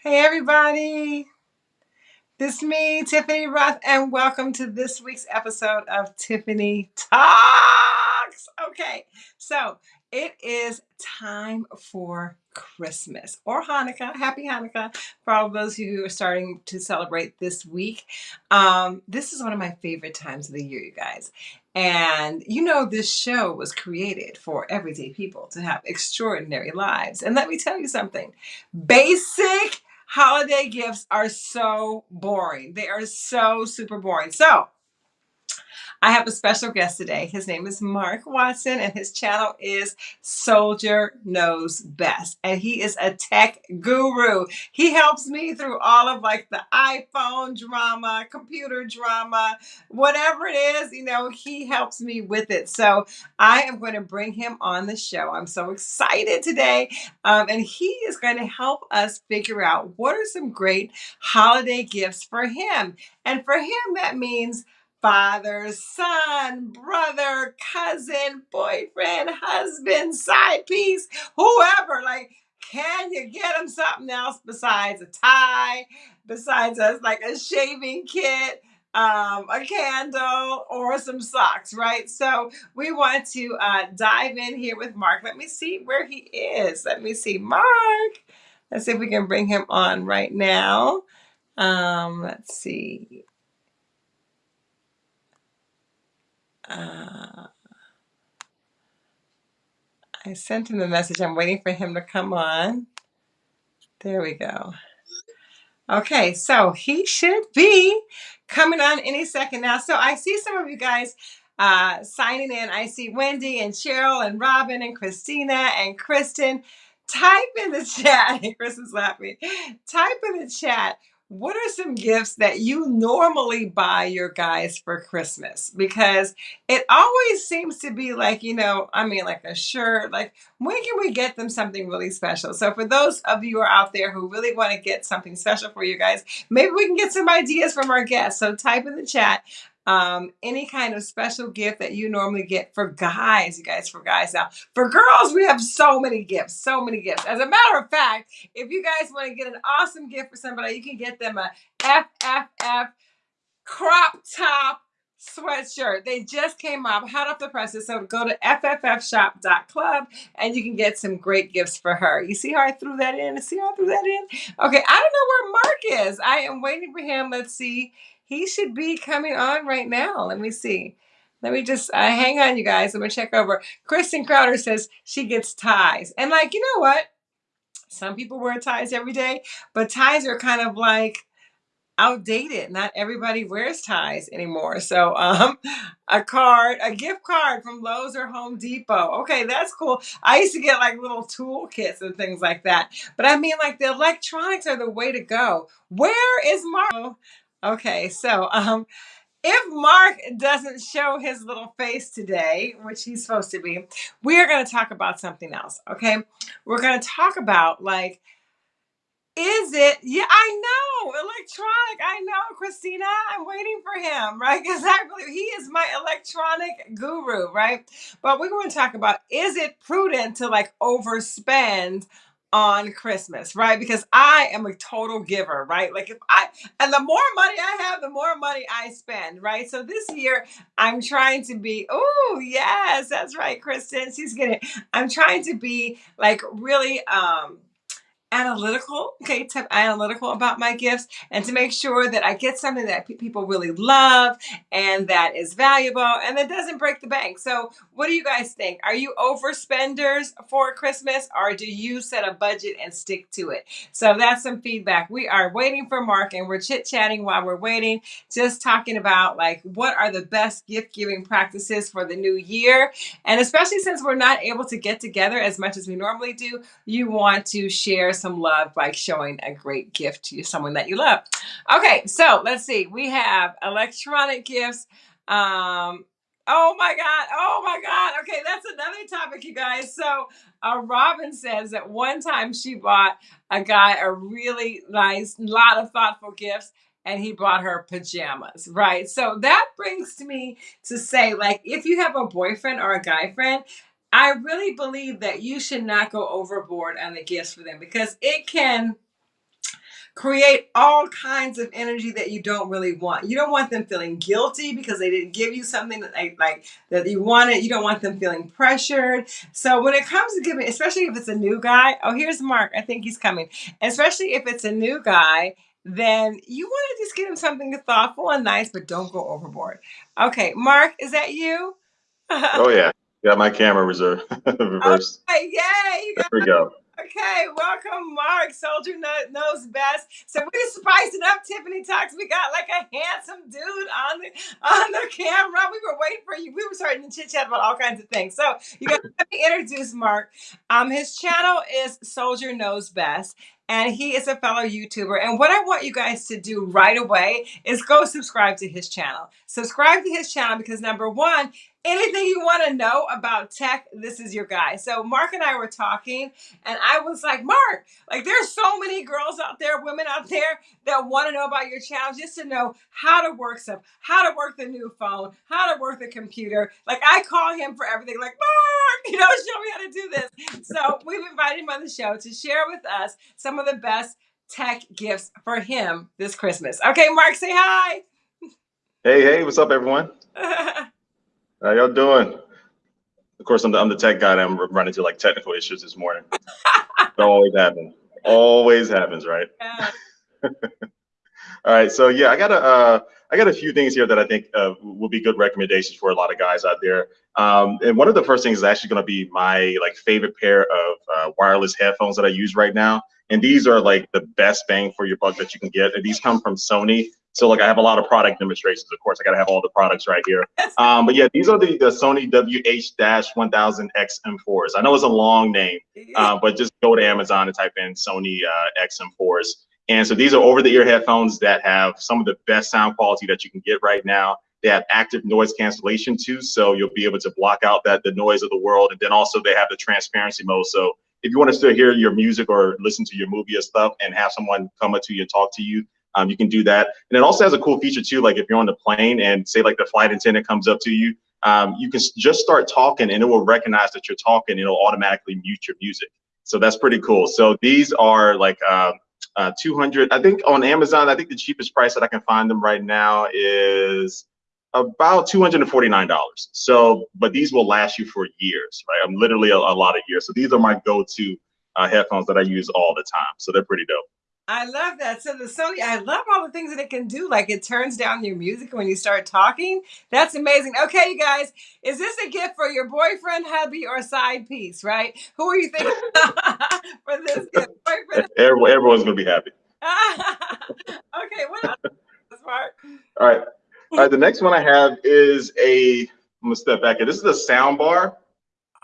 Hey, everybody. This is me, Tiffany Roth, and welcome to this week's episode of Tiffany Talks. Okay, so it is time for Christmas or Hanukkah. Happy Hanukkah for all of those who are starting to celebrate this week. Um, this is one of my favorite times of the year, you guys. And you know, this show was created for everyday people to have extraordinary lives. And let me tell you something basic holiday gifts are so boring. They are so super boring. So, I have a special guest today. His name is Mark Watson, and his channel is Soldier Knows Best. And he is a tech guru. He helps me through all of like the iPhone drama, computer drama, whatever it is, you know, he helps me with it. So I am going to bring him on the show. I'm so excited today. Um, and he is going to help us figure out what are some great holiday gifts for him. And for him, that means father, son, brother, cousin, boyfriend, husband, side piece, whoever. Like, can you get him something else besides a tie, besides us like a shaving kit? Um, a candle or some socks, right? So we want to uh, dive in here with Mark. Let me see where he is. Let me see, Mark. Let's see if we can bring him on right now. Um, let's see. Uh, I sent him the message. I'm waiting for him to come on. There we go. Okay, so he should be coming on any second now. So I see some of you guys uh, signing in. I see Wendy and Cheryl and Robin and Christina and Kristen. Type in the chat. Is laughing. Type in the chat what are some gifts that you normally buy your guys for Christmas? Because it always seems to be like, you know, I mean, like a shirt, like when can we get them something really special? So, for those of you who are out there who really want to get something special for you guys, maybe we can get some ideas from our guests. So, type in the chat um, any kind of special gift that you normally get for guys, you guys, for guys now. For girls, we have so many gifts, so many gifts. As a matter of fact, if you guys want to get an awesome gift for somebody, you can get them a FFF crop top sweatshirt. They just came up, hot off the presses. So go to fffshop.club and you can get some great gifts for her. You see how I threw that in? See how I threw that in? Okay, I don't know where Mark is. I am waiting for him. Let's see. He should be coming on right now. Let me see. Let me just uh, hang on, you guys. I'm gonna check over. Kristen Crowder says she gets ties, and like you know what? Some people wear ties every day, but ties are kind of like outdated. Not everybody wears ties anymore. So, um, a card, a gift card from Lowe's or Home Depot. Okay, that's cool. I used to get like little tool kits and things like that. But I mean, like the electronics are the way to go. Where is Mark? Okay, so um, if Mark doesn't show his little face today, which he's supposed to be, we are going to talk about something else. Okay, we're going to talk about like, is it? Yeah, I know electronic. I know, Christina. I'm waiting for him, right? Because I believe he is my electronic guru, right? But we're going to talk about is it prudent to like overspend on Christmas, right? Because I am a total giver, right? Like if I and the more money I have, the more money I spend, right? So this year I'm trying to be, oh yes, that's right, Kristen. She's getting I'm trying to be like really um analytical, okay, type analytical about my gifts and to make sure that I get something that pe- people really love and that is valuable and that doesn't break the bank. So, what do you guys think? Are you overspenders for Christmas or do you set a budget and stick to it? So, that's some feedback. We are waiting for Mark and we're chit chatting while we're waiting, just talking about like what are the best gift giving practices for the new year. And especially since we're not able to get together as much as we normally do, you want to share some love by showing a great gift to someone that you love. Okay, so let's see. We have electronic gifts. Um, oh my God. Oh my God. Okay, that's another topic, you guys. So, uh, Robin says that one time she bought a guy a really nice, lot of thoughtful gifts. And he bought her pajamas, right? So that brings me to say, like, if you have a boyfriend or a guy friend I really believe that you should not go overboard on the gifts for them because it can create all kinds of energy that you don't really want. You don't want them feeling guilty because they didn't give you something that they like that you wanted. You don't want them feeling pressured. So when it comes to giving, especially if it's a new guy, oh here's Mark. I think he's coming. Especially if it's a new guy, then you want to just give him something thoughtful and nice, but don't go overboard. Okay, Mark, is that you? oh yeah, got my camera reserved reversed. Okay, yay! There we go. Okay, welcome, Mark. Soldier knows best. So we spiced it up. Tiffany talks. We got like a handsome dude on the on the camera. We were waiting for you. We were starting to chit chat about all kinds of things. So you got to introduce Mark. Um, his channel is Soldier Knows Best, and he is a fellow YouTuber. And what I want you guys to do right away is go subscribe to his channel. Subscribe to his channel because number one, anything you want to know about tech, this is your guy. So Mark and I were talking and I was like, Mark, like there's so many girls out there, women out there that want to know about your channel just to know how to work stuff, how to work the new phone, how to work the computer. Like I call him for everything like, Mark, you know, show me how to do this. So we've invited him on the show to share with us some of the best tech gifts for him this Christmas. Okay, Mark, say hi. Hey, hey, what's up, everyone? How y'all doing? Of course, I'm the, I'm the tech guy. I'm running into like technical issues this morning. it always happens. Always happens, right? Yeah. All right. So yeah, I got a uh, I got a few things here that I think uh, will be good recommendations for a lot of guys out there. Um, and one of the first things is actually going to be my like favorite pair of uh, wireless headphones that I use right now. And these are like the best bang for your buck that you can get. And these come from Sony. So like I have a lot of product demonstrations. Of course, I got to have all the products right here. Um, but yeah, these are the, the Sony WH-1000X M4s. I know it's a long name, uh, but just go to Amazon and type in Sony uh, XM4s. And so these are over-the-ear headphones that have some of the best sound quality that you can get right now. They have active noise cancellation too, so you'll be able to block out that the noise of the world. And then also they have the transparency mode. So if you want to still hear your music or listen to your movie or stuff and have someone come up to you and talk to you, um, you can do that. And it also has a cool feature too, like if you're on the plane and say like the flight attendant comes up to you, um, you can just start talking and it will recognize that you're talking and it'll automatically mute your music. So that's pretty cool. So these are like uh, uh, 200, I think on Amazon, I think the cheapest price that I can find them right now is about $249. So, but these will last you for years, right? I'm literally a, a lot of years. So these are my go-to uh, headphones that I use all the time. So they're pretty dope. I love that. So the Sony, I love all the things that it can do. Like it turns down your music when you start talking. That's amazing. Okay, you guys, is this a gift for your boyfriend, hubby, or side piece? Right? Who are you thinking for this gift? Boyfriend? Everyone's gonna be happy. okay, what else? Smart. All right. All right. The next one I have is a. I'm gonna step back here. This is a sound bar.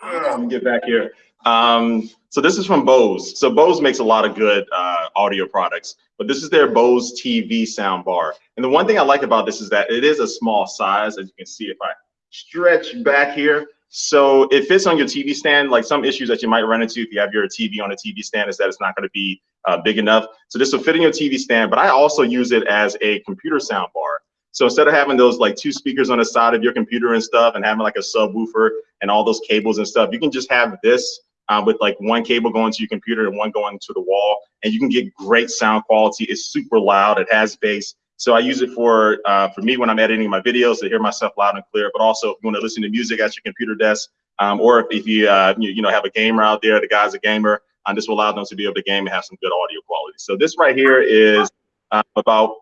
Oh. Let me get back here. Um, so this is from Bose. So Bose makes a lot of good uh, audio products, but this is their Bose TV sound bar. And the one thing I like about this is that it is a small size, as you can see if I stretch back here. So it fits on your TV stand. Like some issues that you might run into if you have your TV on a TV stand is that it's not going to be uh, big enough. So this will fit in your TV stand, but I also use it as a computer sound bar. So instead of having those like two speakers on the side of your computer and stuff and having like a subwoofer and all those cables and stuff, you can just have this uh, with like one cable going to your computer and one going to the wall, and you can get great sound quality. It's super loud. It has bass. So I use it for uh, for me when I'm editing my videos to hear myself loud and clear. But also if you want to listen to music at your computer desk, um, or if, if you, uh, you, you know have a gamer out there, the guy's a gamer, um, this will allow them to be able to game and have some good audio quality. So this right here is uh, about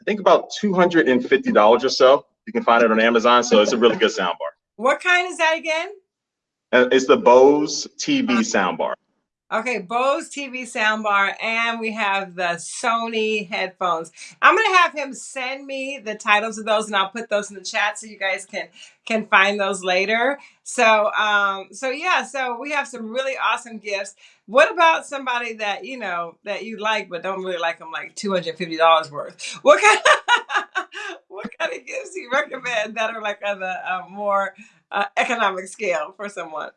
I think about two hundred and fifty dollars or so. You can find it on Amazon. So it's a really good sound bar. What kind is that again? Uh, it's the Bose TV soundbar. Okay, Bose TV soundbar, and we have the Sony headphones. I'm gonna have him send me the titles of those, and I'll put those in the chat so you guys can can find those later. So, um, so yeah, so we have some really awesome gifts. What about somebody that you know that you like but don't really like them, like two hundred fifty dollars worth? What kind? Of, what kind of gifts do you recommend that are like on the uh, more uh, economic scale for someone?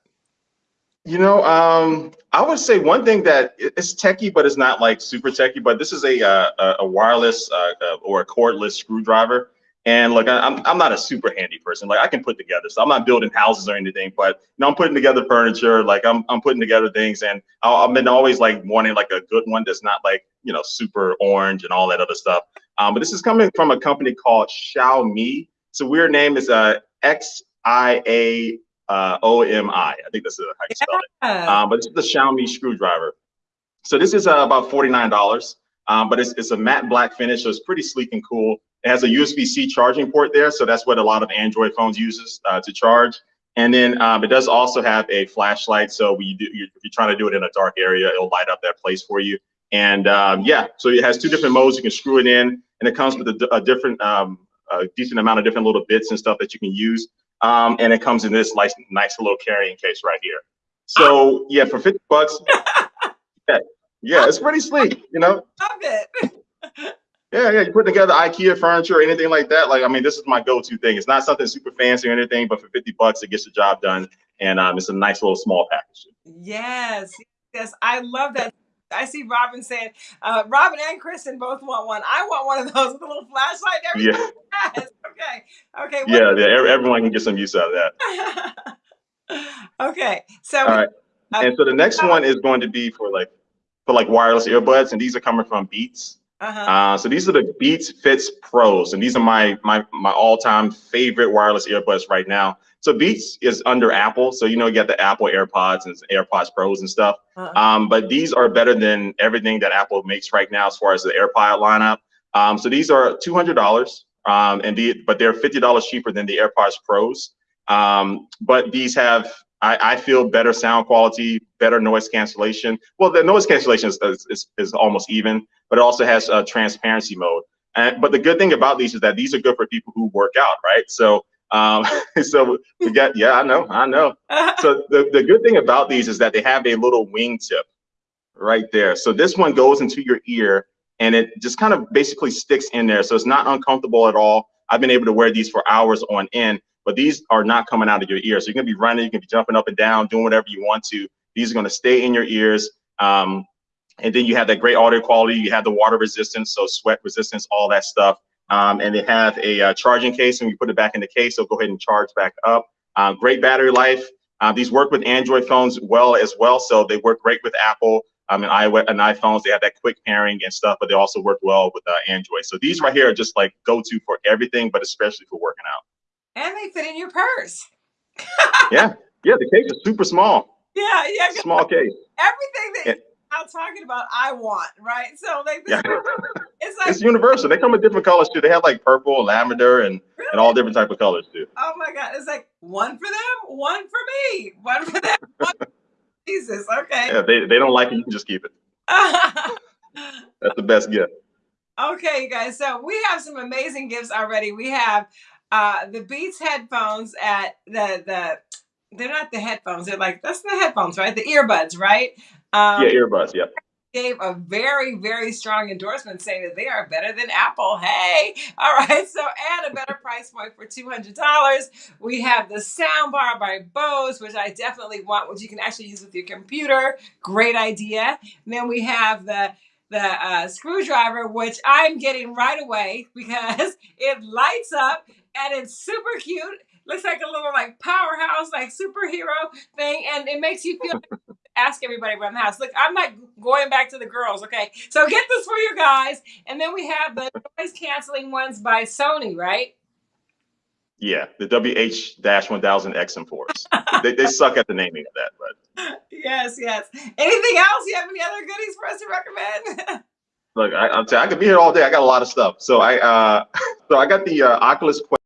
You know, um, I would say one thing that it's techie, but it's not like super techie. But this is a uh, a wireless uh, uh, or a cordless screwdriver, And look, I'm, I'm not a super handy person. Like I can put together, so I'm not building houses or anything, but you know, I'm putting together furniture. Like I'm, I'm putting together things, and i have been always like wanting like a good one that's not like you know super orange and all that other stuff. Um, but this is coming from a company called Xiaomi. It's a weird name It's uh, X I A uh, O M I. Think that's how you spell it. Um, but this is the Xiaomi screwdriver. So this is uh, about forty nine dollars. Um, but it's, it's a matte black finish, so it's pretty sleek and cool. It has a USB-C charging port there, so that's what a lot of Android phones uses uh, to charge. And then um, it does also have a flashlight, so when you do, if you're trying to do it in a dark area, it'll light up that place for you. And um, yeah, so it has two different modes. You can screw it in, and it comes with a, a different, um, a decent amount of different little bits and stuff that you can use. Um, and it comes in this nice, nice little carrying case right here. So yeah, for 50 bucks, yeah, yeah, it's pretty sleek, you know. Love it. Yeah, yeah, you put together IKEA furniture or anything like that. Like, I mean, this is my go-to thing. It's not something super fancy or anything, but for 50 bucks, it gets the job done. And um, it's a nice little small package. Yes, yes, I love that. I see Robin saying, uh, Robin and Kristen both want one. I want one of those with a little flashlight. Everything. Yeah. Yes. Okay. Okay. Yeah, yeah. Everyone can get some use out of that. okay. So. All right. Uh, and so the next one is going to be for like for like wireless earbuds, and these are coming from Beats. Uh-huh. Uh, so these are the Beats Fits Pros, and these are my my my all-time favorite wireless earbuds right now. So Beats is under Apple, so you know you got the Apple AirPods and AirPods Pros and stuff. Uh-huh. Um, but these are better than everything that Apple makes right now as far as the AirPod lineup. Um, so these are two hundred dollars, um, and the, but they're fifty dollars cheaper than the AirPods Pros. Um, but these have I, I, feel better sound quality, better noise cancellation. Well, the noise cancellation is, is, is almost even, but it also has a transparency mode. And, but the good thing about these is that these are good for people who work out, right? So, um, so we got, yeah, I know, I know. So the, the good thing about these is that they have a little wingtip right there. So this one goes into your ear and it just kind of basically sticks in there. So it's not uncomfortable at all. I've been able to wear these for hours on end but these are not coming out of your ear. So you're gonna be running, you can be jumping up and down, doing whatever you want to. These are gonna stay in your ears. Um, and then you have that great audio quality. You have the water resistance, so sweat resistance, all that stuff. Um, and they have a uh, charging case, and you put it back in the case, so go ahead and charge back up. Um, great battery life. Uh, these work with Android phones well as well, so they work great with Apple um, and iOS and iPhones. They have that quick pairing and stuff, but they also work well with uh, Android. So these right here are just like go-to for everything, but especially for working out. And they fit in your purse. yeah, yeah. The case is super small. Yeah, yeah. Small case. Everything that I'm talking about, I want, right? So like, this, yeah. it's like it's universal. They come in different colors too. They have like purple, lavender, and really? and all different type of colors too. Oh my god! It's like one for them, one for me, one for them. One for Jesus, okay. Yeah, they they don't like it. You can just keep it. That's the best gift. Okay, you guys. So we have some amazing gifts already. We have uh, the Beats headphones at the the they're not the headphones. They're like that's the headphones, right? The earbuds, right? Um, yeah, earbuds. Yep. Gave a very very strong endorsement saying that they are better than Apple. Hey, all right. So and a better price point for two hundred dollars. We have the soundbar by Bose, which I definitely want, which you can actually use with your computer. Great idea. And then we have the the uh, screwdriver, which I'm getting right away because it lights up and it's super cute. Looks like a little like powerhouse, like superhero thing, and it makes you feel. ask everybody around the house. Look, I'm not going back to the girls, okay? So get this for you guys, and then we have the noise canceling ones by Sony, right? Yeah, the WH-1000 XM4s. they, they suck at the naming of that, but yes, yes. Anything else? You have any other goodies for us to recommend? Look, I, I'm I could be here all day. I got a lot of stuff. So I, uh, so I got the uh, Oculus Quest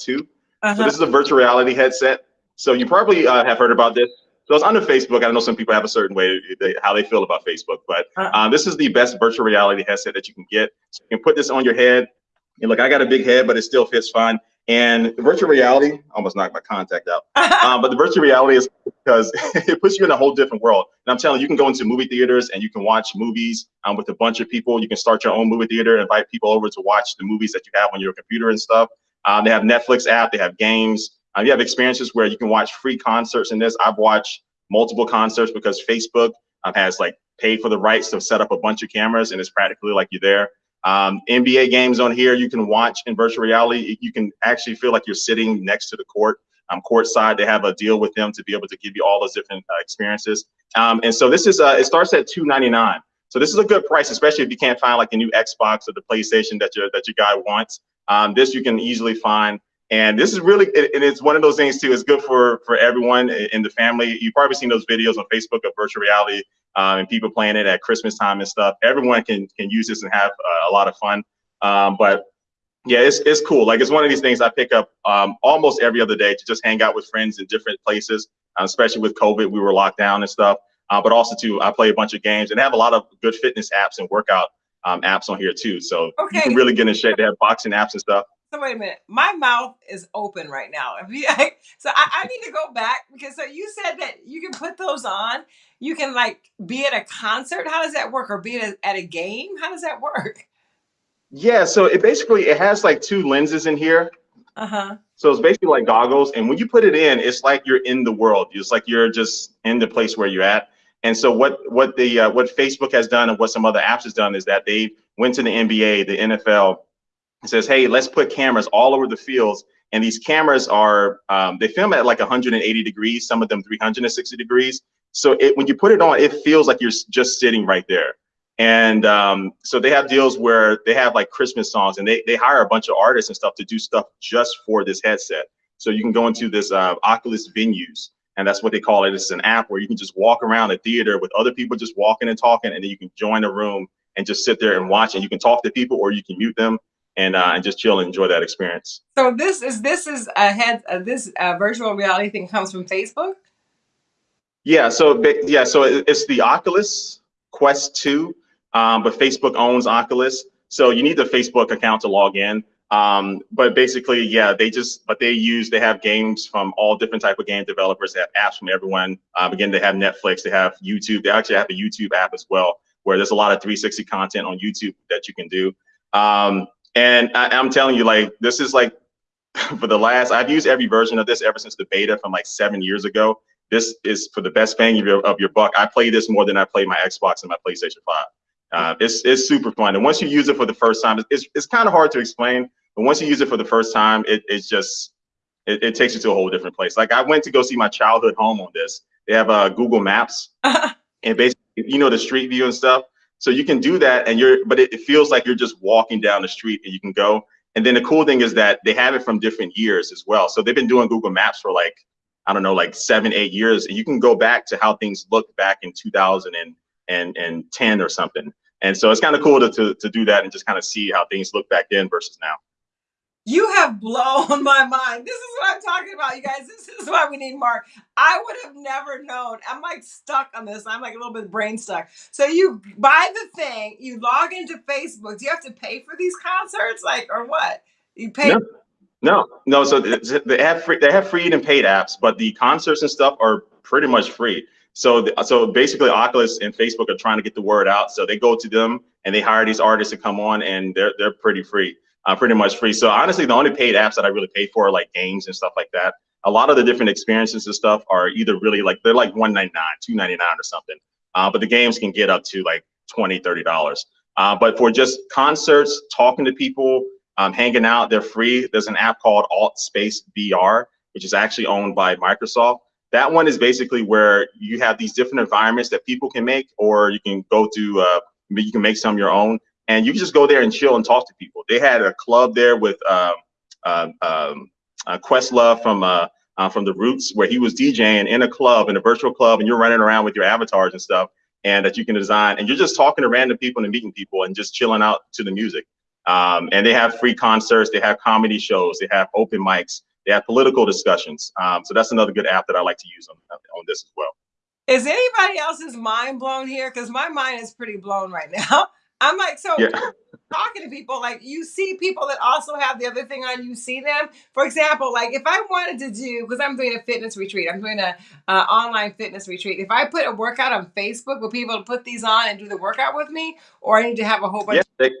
2. Uh-huh. So this is a virtual reality headset. So you probably uh, have heard about this. So it's under Facebook. I know some people have a certain way they, how they feel about Facebook, but uh-huh. uh, this is the best virtual reality headset that you can get. So you can put this on your head. And look, I got a big head, but it still fits fine. And the virtual reality, almost knocked my contact out. um, but the virtual reality is because it puts you in a whole different world. And I'm telling you, you can go into movie theaters and you can watch movies um, with a bunch of people. You can start your own movie theater, and invite people over to watch the movies that you have on your computer and stuff. Um, they have Netflix app, they have games. Uh, you have experiences where you can watch free concerts in this. I've watched multiple concerts because Facebook um, has like paid for the rights to set up a bunch of cameras and it's practically like you're there. Um, NBA games on here you can watch in virtual reality. You can actually feel like you're sitting next to the court. Um, courtside, they have a deal with them to be able to give you all those different uh, experiences. Um, and so this is uh, it starts at 299. So this is a good price, especially if you can't find like the new Xbox or the PlayStation that your that your guy wants. Um, this you can easily find. And this is really, and it's one of those things too. It's good for for everyone in the family. You've probably seen those videos on Facebook of virtual reality um, and people playing it at Christmas time and stuff. Everyone can can use this and have uh, a lot of fun. Um, but yeah, it's it's cool. Like it's one of these things I pick up um, almost every other day to just hang out with friends in different places. Uh, especially with COVID, we were locked down and stuff. Uh, but also too, I play a bunch of games and have a lot of good fitness apps and workout um, apps on here too. So okay. you can really get in shape. They have boxing apps and stuff. So wait a minute, my mouth is open right now. so I, I, need to go back because so you said that you can put those on. You can like be at a concert. How does that work? Or be at a, at a game? How does that work? Yeah, so it basically it has like two lenses in here. Uh huh. So it's basically like goggles, and when you put it in, it's like you're in the world. It's like you're just in the place where you're at. And so what what the uh, what Facebook has done and what some other apps has done is that they went to the NBA, the NFL, says, hey, let's put cameras all over the fields. And these cameras are um, they film at like 180 degrees, some of them 360 degrees. So it, when you put it on, it feels like you're just sitting right there. And um, so they have deals where they have like Christmas songs, and they they hire a bunch of artists and stuff to do stuff just for this headset. So you can go into this uh, Oculus venues and that's what they call it. It's an app where you can just walk around a theater with other people just walking and talking, and then you can join a room and just sit there and watch. And you can talk to people, or you can mute them and uh, and just chill and enjoy that experience. So this is this is a head uh, this uh, virtual reality thing comes from Facebook. Yeah. So yeah. So it's the Oculus Quest Two, um, but Facebook owns Oculus, so you need the Facebook account to log in. Um, but basically, yeah, they just, but they use, they have games from all different type of game developers. They have apps from everyone. Um, again, they have Netflix, they have YouTube. They actually have a YouTube app as well, where there's a lot of 360 content on YouTube that you can do. Um, and I, am telling you, like, this is like, for the last, I've used every version of this ever since the beta from like seven years ago. This is for the best bang of your, of your buck. I play this more than I play my Xbox and my PlayStation 5. Uh, it's, it's super fun. And once you use it for the first time, it's, it's kind of hard to explain but once you use it for the first time, it, it's just, it, it, takes you to a whole different place. Like I went to go see my childhood home on this. They have uh, Google Maps and basically, you know, the street view and stuff. So you can do that and you're, but it, it feels like you're just walking down the street and you can go. And then the cool thing is that they have it from different years as well. So they've been doing Google Maps for like, I don't know, like seven, eight years. And you can go back to how things looked back in 2010 or something. And so it's kind of cool to, to, to do that and just kind of see how things look back then versus now. You have blown my mind. This is what I'm talking about, you guys. This is why we need Mark. I would have never known. I'm like stuck on this. I'm like a little bit brain stuck. So you buy the thing, you log into Facebook. Do you have to pay for these concerts, like, or what? You pay. No, no. no so they have free. They have free and paid apps, but the concerts and stuff are pretty much free. So, so basically, Oculus and Facebook are trying to get the word out. So they go to them and they hire these artists to come on, and they're they're pretty free uh, pretty much free. So honestly, the only paid apps that I really pay for are like games and stuff like that. A lot of the different experiences and stuff are either really like, they're like 199 299 or something. Uh, but the games can get up to like 20 $30. Uh, but for just concerts, talking to people, um, hanging out, they're free. There's an app called Alt Space VR, which is actually owned by Microsoft. That one is basically where you have these different environments that people can make, or you can go to, uh, you can make some your own and you just go there and chill and talk to people. They had a club there with um, uh, um, uh, Questlove from uh, uh, from the Roots, where he was DJing in a club, in a virtual club, and you're running around with your avatars and stuff, and that you can design, and you're just talking to random people and meeting people and just chilling out to the music. Um, and they have free concerts, they have comedy shows, they have open mics, they have political discussions. Um, so that's another good app that I like to use on, on this as well. Is anybody else's mind blown here? Because my mind is pretty blown right now. I'm like, so yeah. talking to people, like you see people that also have the other thing on, you see them. For example, like if I wanted to do, because I'm doing a fitness retreat, I'm doing a uh, online fitness retreat. If I put a workout on Facebook, will people put these on and do the workout with me, or I need to have a whole bunch? Yeah, they,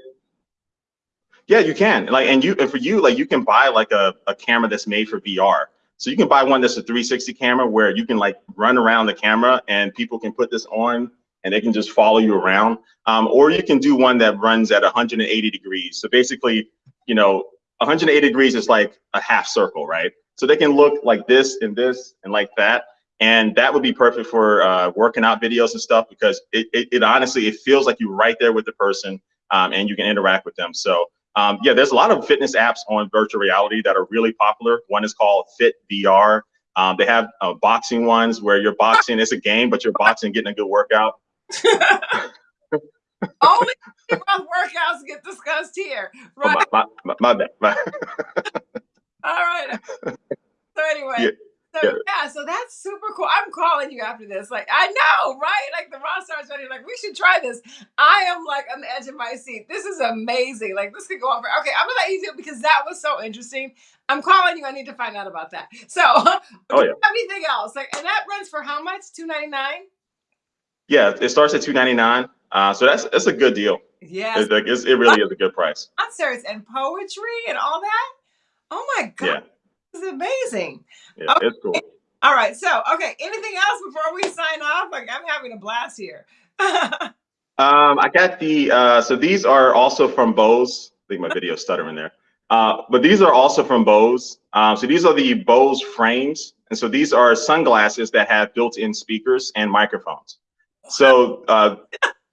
yeah, you can. Like, and you, and for you, like you can buy like a, a camera that's made for VR. So you can buy one that's a 360 camera where you can like run around the camera and people can put this on and they can just follow you around. Um, or you can do one that runs at 180 degrees. So basically, you know, 180 degrees is like a half circle, right? So they can look like this and this and like that. And that would be perfect for uh, working out videos and stuff because it, it, it, honestly, it feels like you're right there with the person um, and you can interact with them. So um, yeah, there's a lot of fitness apps on virtual reality that are really popular. One is called Fit VR. Um, they have uh, boxing ones where you're boxing. It's a game, but you're boxing, getting a good workout. Only workouts get discussed here, oh, right? Oh, my, my, my, bad. My All right. So anyway, yeah. So yeah. yeah. so that's super cool. I'm calling you after this. Like, I know, right? Like the raw stars ready. Like, we should try this. I am like on the edge of my seat. This is amazing. Like, this could go on for okay. I'm gonna let you do it because that was so interesting. I'm calling you. I need to find out about that. So, oh yeah. Anything else? Like, and that runs for how much? Two ninety nine. Yeah, it starts at two ninety nine. Uh, so that's that's a good deal. Yeah, it, it really is a good price. Concerts and poetry and all that. Oh my god. Yeah. This is amazing. Yeah, okay. it's cool. All right. So, okay. Anything else before we sign off? Like, I'm having a blast here. um, I got the, uh, so these are also from Bose. I think my video stuttering there. Uh, but these are also from Bose. Um, so these are the Bose frames. And so these are sunglasses that have built-in speakers and microphones. So uh,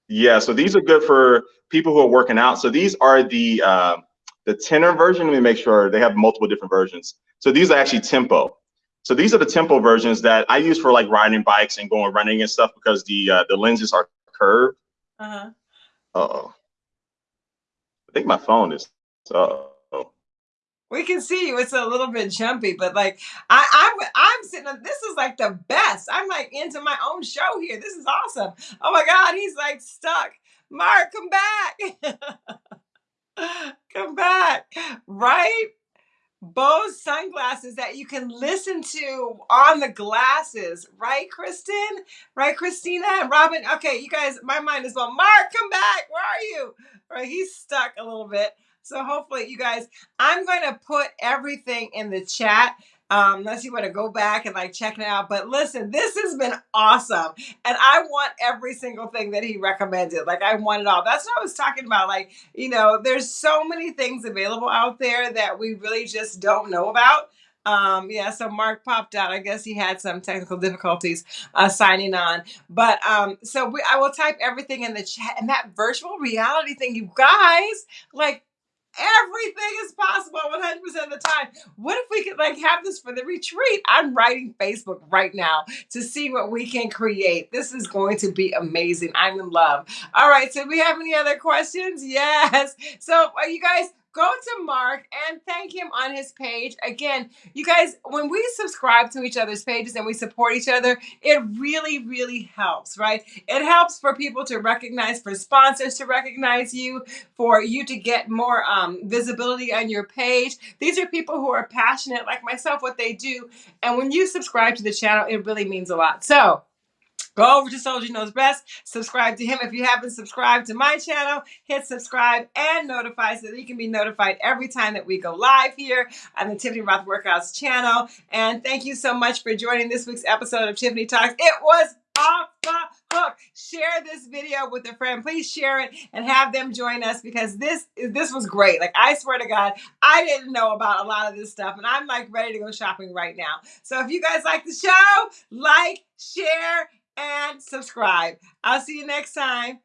yeah, so these are good for people who are working out. So these are the uh, the tenor version. Let me make sure they have multiple different versions. So these are actually tempo. So these are the tempo versions that I use for like riding bikes and going running and stuff because the uh, the lenses are curved. Uh-huh. Uh-oh. I think my phone is uh oh. We can see you. It's a little bit jumpy, but like I, I, This is like the best. I'm like into my own show here. This is awesome. Oh my God, he's like stuck. Mark, come back. come back. Right? Bose sunglasses that you can listen to on the glasses, right, Kristen? Right, Christina and Robin? Okay, you guys, my mind is blown. Mark, come back. Where are you? Right, he's stuck a little bit. So hopefully, you guys, I'm going to put everything in the chat um, unless you want to go back and like check it out. But listen, this has been awesome. And I want every single thing that he recommended. Like I want it all. That's what I was talking about. Like, you know, there's so many things available out there that we really just don't know about. Um, yeah, so Mark popped out. I guess he had some technical difficulties uh, signing on. But um, so we, I will type everything in the chat. And that virtual reality thing, you guys, like Everything is possible 100% of the time. What if we could like have this for the retreat? I'm writing Facebook right now to see what we can create. This is going to be amazing. I'm in love. All right, so do we have any other questions? Yes. So, are you guys go to Mark and thank him on his page. Again, you guys, when we subscribe to each other's pages and we support each other, it really, really helps, right? It helps for people to recognize, for sponsors to recognize you, for you to get more um, visibility on your page. These are people who are passionate, like myself, what they do. And when you subscribe to the channel, it really means a lot. So, Go over to Soldier Knows Best, subscribe to him. If you haven't subscribed to my channel, hit subscribe and notify so that you can be notified every time that we go live here on the Tiffany Roth Workouts channel. And thank you so much for joining this week's episode of Tiffany Talks. It was off the hook. Share this video with a friend. Please share it and have them join us because this this was great. Like I swear to God, I didn't know about a lot of this stuff, and I'm like ready to go shopping right now. So if you guys like the show, like, share, and subscribe. I'll see you next time.